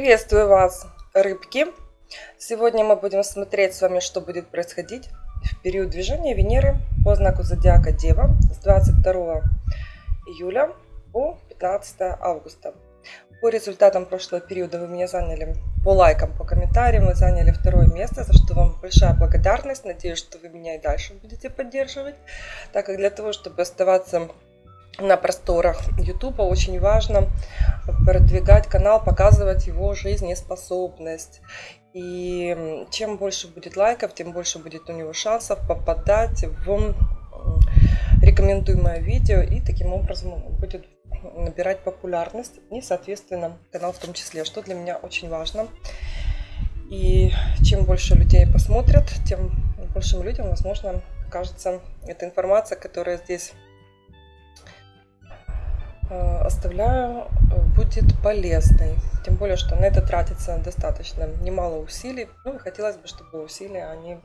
Приветствую вас, рыбки! Сегодня мы будем смотреть с вами, что будет происходить в период движения Венеры по знаку Зодиака Дева с 22 июля по 15 августа. По результатам прошлого периода вы меня заняли по лайкам, по комментариям, вы заняли второе место, за что вам большая благодарность. Надеюсь, что вы меня и дальше будете поддерживать, так как для того, чтобы оставаться на просторах YouTube очень важно продвигать канал, показывать его жизнеспособность. И чем больше будет лайков, тем больше будет у него шансов попадать в рекомендуемое видео и таким образом будет набирать популярность и, соответственно, канал в том числе, что для меня очень важно. И чем больше людей посмотрят, тем большим людям, возможно, кажется эта информация, которая здесь оставляю, э, будет полезной. Тем более, что на это тратится достаточно немало усилий. Ну хотелось бы, чтобы усилия они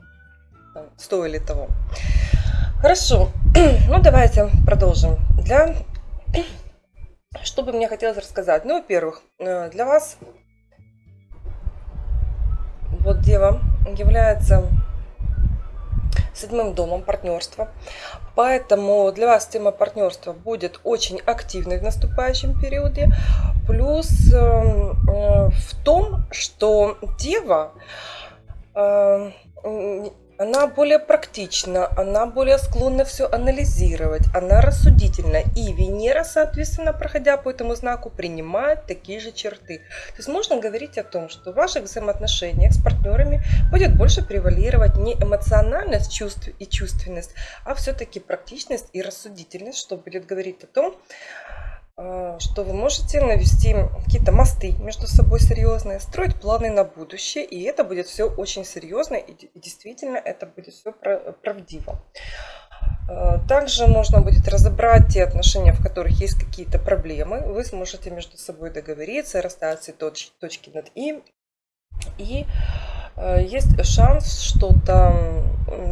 там, стоили того. Хорошо, ну давайте продолжим. Для... Что бы мне хотелось рассказать? Ну, во-первых, э, для вас вот Дева является седьмым домом партнерства. Поэтому для вас тема партнерства будет очень активной в наступающем периоде. Плюс эм, э, в том, что Дева э, она более практична, она более склонна все анализировать, она рассудительна. И Венера, соответственно, проходя по этому знаку, принимает такие же черты. То есть можно говорить о том, что в ваших взаимоотношениях с партнерами будет больше превалировать не эмоциональность чувств и чувственность, а все-таки практичность и рассудительность, что будет говорить о том, что вы можете навести какие-то мосты между собой серьезные, строить планы на будущее, и это будет все очень серьезно, и действительно это будет все правдиво. А, также можно будет разобрать те отношения, в которых есть какие-то проблемы. Вы сможете между собой договориться, расставить все точки над «и». И Э, есть шанс что-то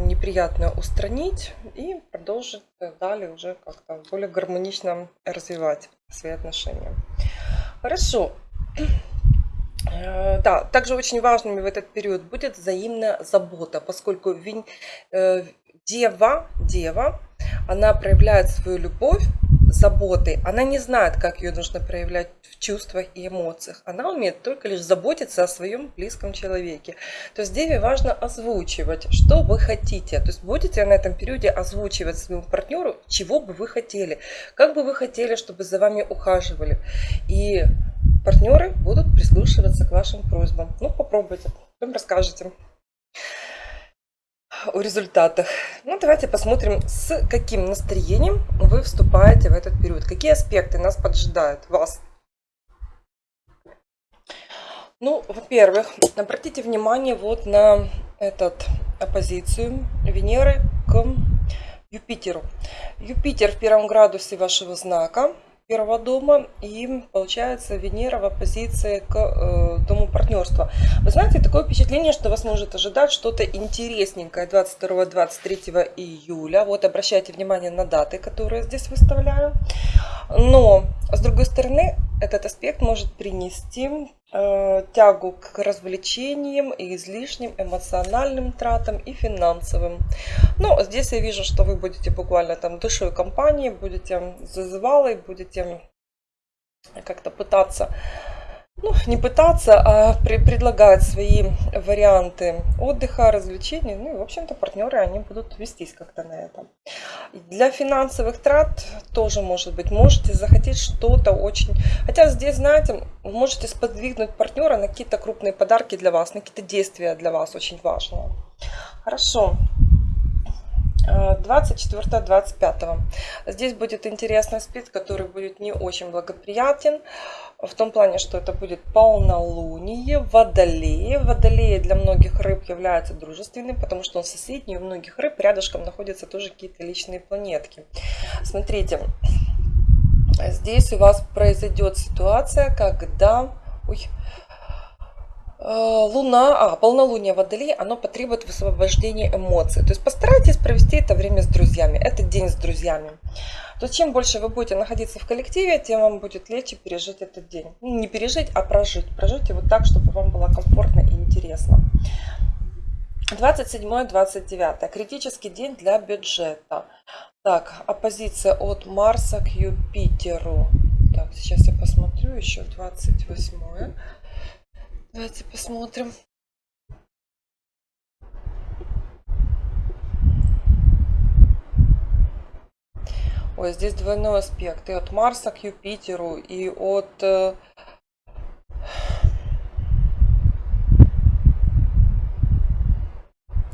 неприятное устранить и продолжить далее уже как-то более гармонично развивать свои отношения. Хорошо. Э, да, также очень важными в этот период будет взаимная забота, поскольку э, дева, дева, она проявляет свою любовь заботы. Она не знает, как ее нужно проявлять в чувствах и эмоциях. Она умеет только лишь заботиться о своем близком человеке. То есть Деве важно озвучивать, что вы хотите. То есть будете на этом периоде озвучивать своему партнеру, чего бы вы хотели. Как бы вы хотели, чтобы за вами ухаживали. И партнеры будут прислушиваться к вашим просьбам. Ну, попробуйте, потом расскажете о результатах. Ну, давайте посмотрим, с каким настроением вы вступаете в этот период. Какие аспекты нас поджидают, вас. Ну, во-первых, обратите внимание вот на этот оппозицию Венеры к Юпитеру. Юпитер в первом градусе вашего знака первого дома и получается Венера в оппозиции к э, дому партнерства. Вы знаете, такое впечатление, что вас может ожидать что-то интересненькое 22-23 июля. Вот обращайте внимание на даты, которые здесь выставляю. Но, с другой стороны, этот аспект может принести тягу к развлечениям и излишним эмоциональным тратам и финансовым. Но здесь я вижу, что вы будете буквально там душой компании, будете зазывалой, будете как-то пытаться ну, не пытаться, а при, предлагать свои варианты отдыха, развлечений. Ну и, в общем-то, партнеры, они будут вестись как-то на это. Для финансовых трат тоже может быть. Можете захотеть что-то очень... Хотя здесь, знаете, можете сподвигнуть партнера на какие-то крупные подарки для вас, на какие-то действия для вас очень важные. Хорошо. 24-25. Здесь будет интересный спид, который будет не очень благоприятен. В том плане, что это будет полнолуние, водолея. Водолея для многих рыб является дружественным, потому что он соседний. У многих рыб рядышком находятся тоже какие-то личные планетки. Смотрите, здесь у вас произойдет ситуация, когда... Ой, Луна, а, полнолуние Водолей, оно потребует высвобождения эмоций. То есть постарайтесь провести это время с друзьями. Это день с друзьями. То есть чем больше вы будете находиться в коллективе, тем вам будет легче пережить этот день. Ну, не пережить, а прожить. Прожить его так, чтобы вам было комфортно и интересно. 27-29. Критический день для бюджета. Так, оппозиция от Марса к Юпитеру. Так, сейчас я посмотрю еще 28. -е. Давайте посмотрим. Ой, здесь двойной аспект. И от Марса к Юпитеру, и от э,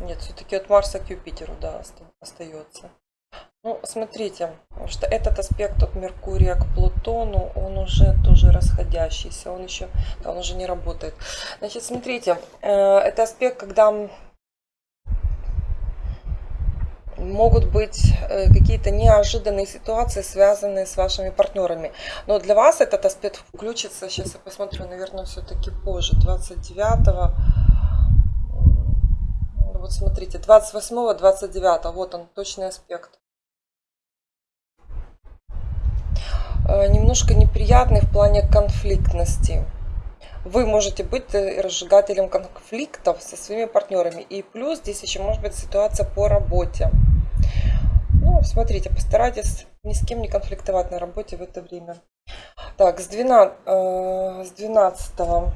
Нет, все-таки от Марса к Юпитеру, да, остается. Ну, смотрите, что этот аспект от Меркурия к Плутону, он уже тоже расходящийся, он еще, да, он уже не работает. Значит, смотрите, э, это аспект, когда могут быть э, какие-то неожиданные ситуации, связанные с вашими партнерами. Но для вас этот аспект включится, сейчас я посмотрю, наверное, все-таки позже, 29 -го вот смотрите, 28 29 вот он, точный аспект. Э, немножко неприятный в плане конфликтности. Вы можете быть э, разжигателем конфликтов со своими партнерами. И плюс здесь еще может быть ситуация по работе. Ну, смотрите, постарайтесь ни с кем не конфликтовать на работе в это время. Так, с 12, э, с 12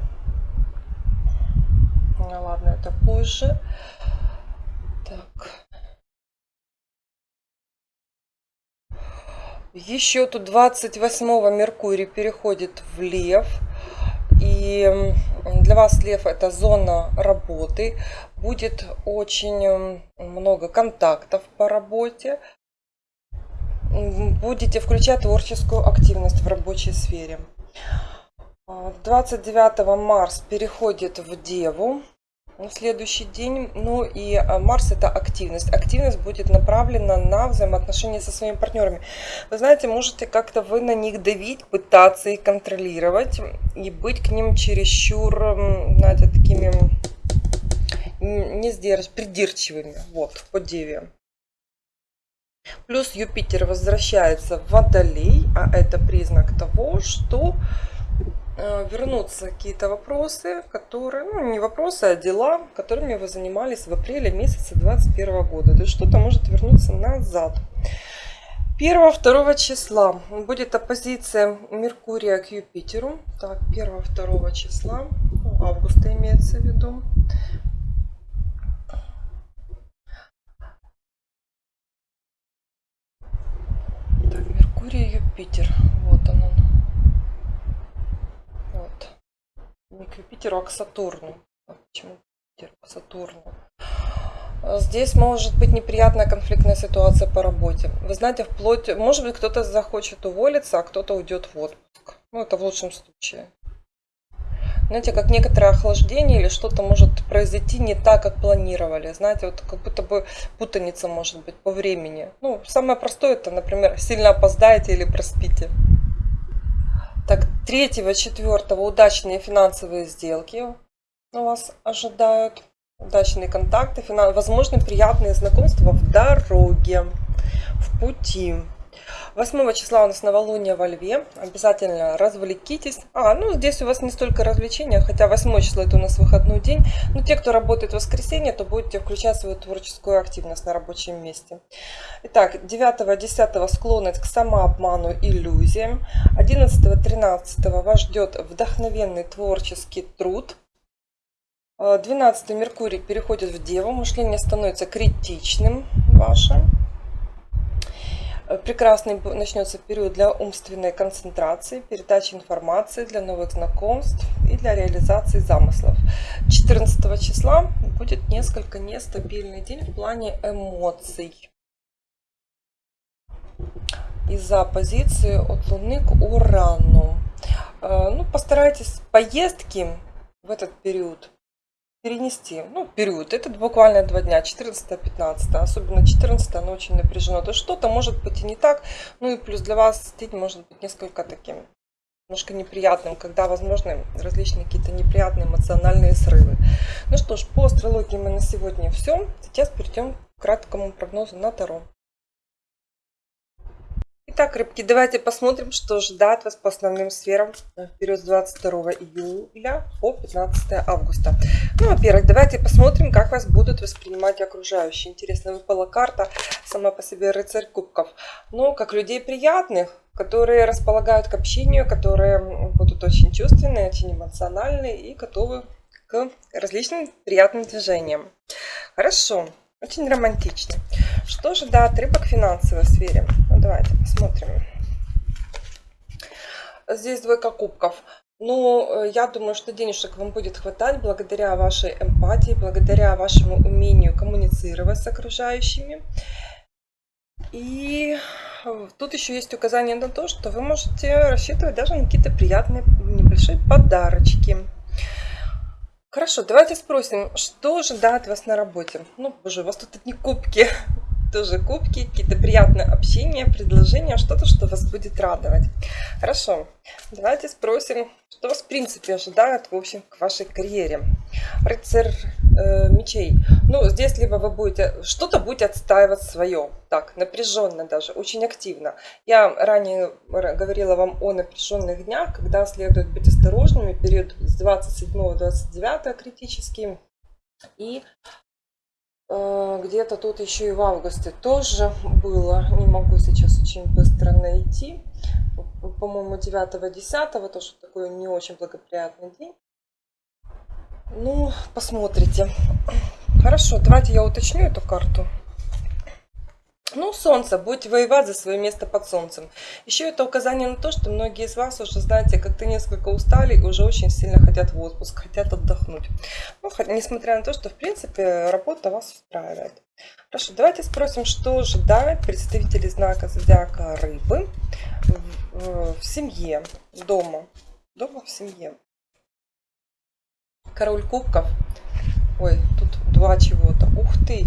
ну ладно, это позже. Так. Еще тут 28 Меркурий переходит в Лев. И для вас Лев это зона работы. Будет очень много контактов по работе. Будете включать творческую активность в рабочей сфере. 29 Марс переходит в Деву на следующий день. Ну и а, Марс это активность. Активность будет направлена на взаимоотношения со своими партнерами. Вы знаете, можете как-то вы на них давить, пытаться их контролировать и быть к ним чересчур, знаете, такими не сдержать, придирчивыми. Вот, по деве. Плюс Юпитер возвращается в Водолей, а это признак того, что вернутся какие-то вопросы, которые, ну не вопросы, а дела, которыми вы занимались в апреле месяце 2021 года. То есть что-то может вернуться назад. 1-2 числа будет оппозиция Меркурия к Юпитеру. Так, 1-2 числа, августа имеется в виду. Так, Меркурий, Юпитер. Вот он он. не к Юпитеру, а к Сатурну. Почему Юпитер к Сатурну? Здесь может быть неприятная конфликтная ситуация по работе. Вы знаете, вплоть, может быть, кто-то захочет уволиться, а кто-то уйдет в отпуск. Ну, это в лучшем случае. Знаете, как некоторое охлаждение или что-то может произойти не так, как планировали. Знаете, вот как будто бы путаница может быть по времени. Ну, самое простое это, например, сильно опоздаете или проспите. Так, третьего, четвертого удачные финансовые сделки у вас ожидают. Удачные контакты, финан... возможно, приятные знакомства в дороге, в пути. 8 числа у нас новолуние во Льве. Обязательно развлекитесь. А, ну здесь у вас не столько развлечения, хотя 8 число это у нас выходной день. Но те, кто работает в воскресенье, то будете включать свою творческую активность на рабочем месте. Итак, 9-10 склонность к самообману, иллюзиям. 11-13 вас ждет вдохновенный творческий труд. 12 Меркурий переходит в Деву, мышление становится критичным вашим. Прекрасный начнется период для умственной концентрации, передачи информации, для новых знакомств и для реализации замыслов. 14 числа будет несколько нестабильный день в плане эмоций. Из-за оппозиции от Луны к Урану. Э, ну, постарайтесь поездки в этот период перенести, ну, период, это буквально два дня, 14-15, особенно 14 оно очень напряжено, то что-то может быть и не так, ну и плюс для вас день может быть несколько таким немножко неприятным, когда возможны различные какие-то неприятные эмоциональные срывы. Ну что ж, по астрологии мы на сегодня все. Сейчас перейдем к краткому прогнозу на Таро. Итак, рыбки, давайте посмотрим, что ждать вас по основным сферам в период с 22 июля по 15 августа. Ну, во-первых, давайте посмотрим, как вас будут воспринимать окружающие. Интересно, выпала карта сама по себе рыцарь кубков. Но как людей приятных, которые располагают к общению, которые будут очень чувственные, очень эмоциональные и готовы к различным приятным движениям. Хорошо, очень романтично. Что же дает рыбок в финансовой сфере? Ну, давайте посмотрим. Здесь двойка кубков. Ну, э, я думаю, что денежек вам будет хватать благодаря вашей эмпатии, благодаря вашему умению коммуницировать с окружающими. И тут еще есть указание на то, что вы можете рассчитывать даже на какие-то приятные небольшие подарочки. Хорошо, давайте спросим, что ожидает вас на работе? Ну, боже, у вас тут одни кубки тоже кубки, какие-то приятные общения, предложения, что-то, что вас будет радовать. Хорошо, давайте спросим, что вас в принципе ожидает, в общем, к вашей карьере. Рыцарь э, мечей. Ну, здесь либо вы будете, что-то будете отстаивать свое, так, напряженно даже, очень активно. Я ранее говорила вам о напряженных днях, когда следует быть осторожными, период с 27-29 критический. И где-то тут еще и в августе тоже было. Не могу сейчас очень быстро найти. По-моему, 9-10 тоже такой не очень благоприятный день. Ну, посмотрите. Хорошо, давайте я уточню эту карту. Ну, солнце, будете воевать за свое место под солнцем. Еще это указание на то, что многие из вас уже, знаете, как-то несколько устали и уже очень сильно хотят в отпуск, хотят отдохнуть. Ну, несмотря на то, что, в принципе, работа вас устраивает. Хорошо, давайте спросим, что ожидает представители знака зодиака рыбы в, в, в семье, дома. Дома в семье. Король кубков. Ой, тут два чего-то. Ух ты,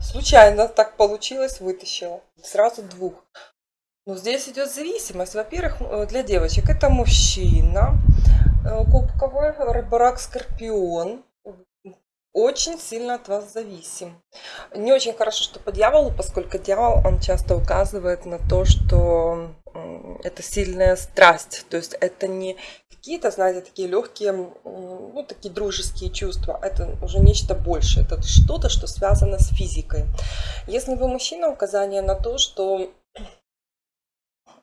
Случайно так получилось, вытащила. Сразу двух. Но здесь идет зависимость. Во-первых, э, для девочек это мужчина э, кубковый, рыборак, скорпион. Очень сильно от вас зависим. Не очень хорошо, что по дьяволу, поскольку дьявол, он часто указывает на то, что это сильная страсть. То есть это не какие-то, знаете, такие легкие, ну, такие дружеские чувства. Это уже нечто большее. Это что-то, что связано с физикой. Если вы мужчина, указание на то, что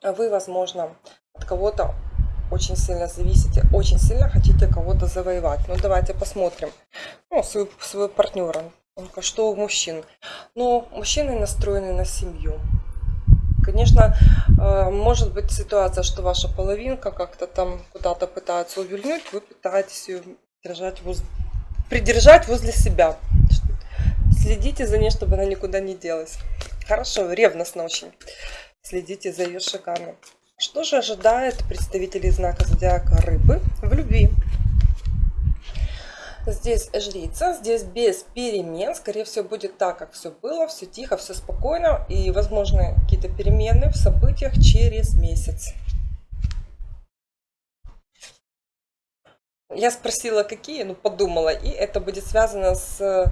вы, возможно, от кого-то очень сильно зависите, очень сильно хотите кого-то завоевать. Ну, давайте посмотрим. Ну, своего, своего партнера. Что у мужчин? Ну, мужчины настроены на семью. Конечно, э, может быть ситуация, что ваша половинка как-то там куда-то пытается увильнуть, вы пытаетесь ее держать воз... придержать возле себя. Следите за ней, чтобы она никуда не делась. Хорошо, ревностно очень. Следите за ее шагами. Что же ожидает представителей знака зодиака рыбы в любви? Здесь жрица, здесь без перемен. Скорее всего, будет так, как все было, все тихо, все спокойно. И, возможно, какие-то перемены в событиях через месяц. Я спросила, какие, ну подумала, и это будет связано с э,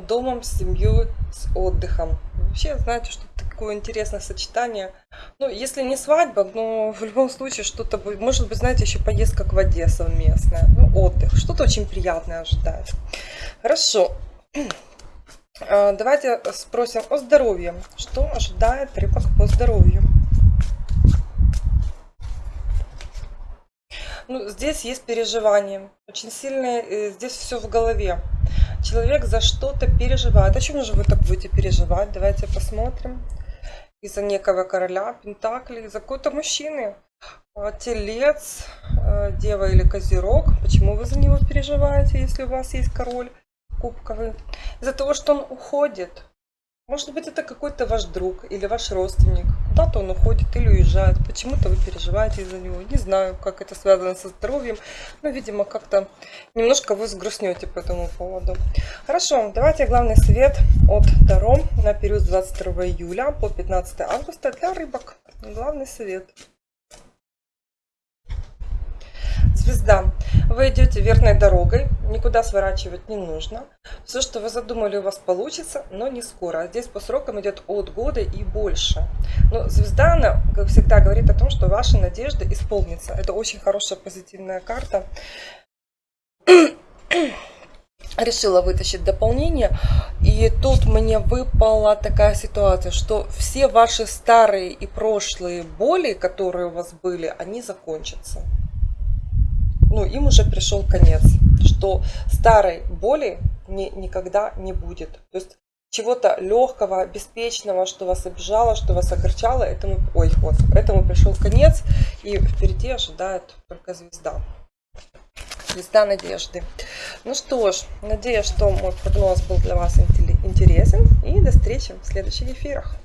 домом, с семьей, с отдыхом. Вообще, знаете, что такое интересное сочетание. Ну, если не свадьба, но в любом случае что-то будет. Может быть, знаете, еще поездка к воде совместная. Ну, отдых. Что-то очень приятное ожидает. Хорошо. А, давайте спросим о здоровье. Что ожидает рыбок по здоровью? Ну, здесь есть переживание. Очень сильное, э, здесь все в голове. Человек за что-то переживает. О чем же вы так будете переживать? Давайте посмотрим. Из-за некого короля Пентакли, из-за какой-то мужчины. Телец, э, дева или козерог. Почему вы за него переживаете, если у вас есть король кубковый? Из-за того, что он уходит. Может быть, это какой-то ваш друг или ваш родственник. Куда-то он уходит или уезжает. Почему-то вы переживаете из-за него. Не знаю, как это связано со здоровьем. Но, видимо, как-то немножко вы сгрустнете по этому поводу. Хорошо, давайте главный совет от Таро на период с 22 июля по 15 августа для рыбок. Главный совет. Звезда. Вы идете верной дорогой, никуда сворачивать не нужно. Все, что вы задумали, у вас получится, но не скоро. Здесь по срокам идет от года и больше. Но звезда, она, как всегда, говорит о том, что ваши надежды исполнятся. Это очень хорошая позитивная карта решила вытащить дополнение. И тут мне выпала такая ситуация, что все ваши старые и прошлые боли, которые у вас были, они закончатся. Ну, им уже пришел конец, что старой боли не, никогда не будет. То есть чего-то легкого, беспечного, что вас обижало, что вас огорчало, этому, ой, вот, этому пришел конец, и впереди ожидает только звезда звезда надежды. Ну что ж, надеюсь, что мой прогноз был для вас интересен. И до встречи в следующих эфирах.